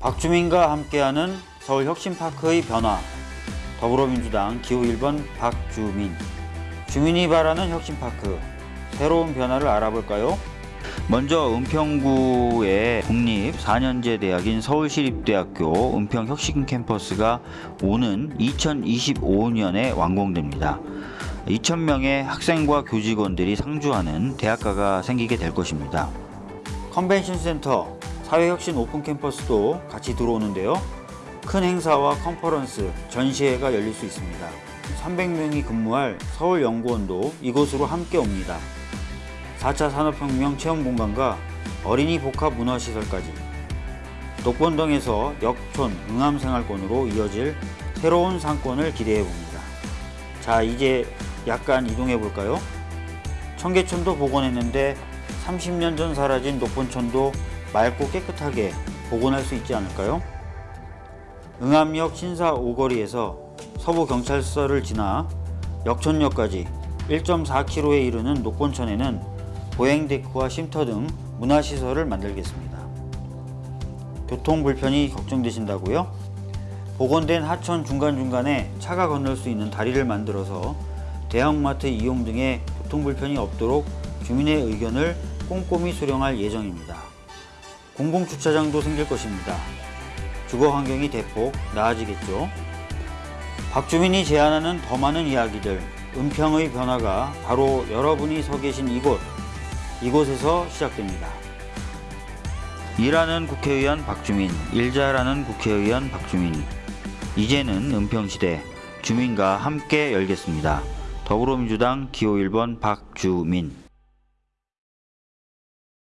박주민과 함께하는 서울혁신파크의 변화 더불어민주당 기호 1번 박주민 주민이 바라는 혁신파크 새로운 변화를 알아볼까요? 먼저 은평구의 국립 4년제 대학인 서울시립대학교 은평혁신캠퍼스가 오는 2025년에 완공됩니다. 2,000명의 학생과 교직원들이 상주하는 대학가가 생기게 될 것입니다. 컨벤션 센터, 사회혁신 오픈 캠퍼스도 같이 들어오는데요. 큰 행사와 컨퍼런스, 전시회가 열릴 수 있습니다. 300명이 근무할 서울연구원도 이곳으로 함께 옵니다. 4차 산업혁명 체험공간과 어린이 복합 문화시설까지 녹번동에서 역촌 응암생활권으로 이어질 새로운 상권을 기대해 봅니다. 자 이제 약간 이동해 볼까요? 청계천도 복원했는데 30년 전 사라진 녹본천도 맑고 깨끗하게 복원할 수 있지 않을까요? 응암역 신사 오거리에서 서부경찰서를 지나 역촌역까지 1.4km에 이르는 녹본천에는 보행데크와 쉼터 등 문화시설을 만들겠습니다. 교통 불편이 걱정되신다고요? 복원된 하천 중간중간에 차가 건널 수 있는 다리를 만들어서 대형마트 이용 등의 교통 불편이 없도록 주민의 의견을 꼼꼼히 수령할 예정입니다. 공공주차장도 생길 것입니다. 주거 환경이 대폭 나아지겠죠. 박주민이 제안하는 더 많은 이야기들, 은평의 변화가 바로 여러분이 서 계신 이곳, 이곳에서 시작됩니다. 일하는 국회의원 박주민, 일잘하는 국회의원 박주민. 이제는 은평시대 주민과 함께 열겠습니다. 더불어민주당 기호 1번 박주민.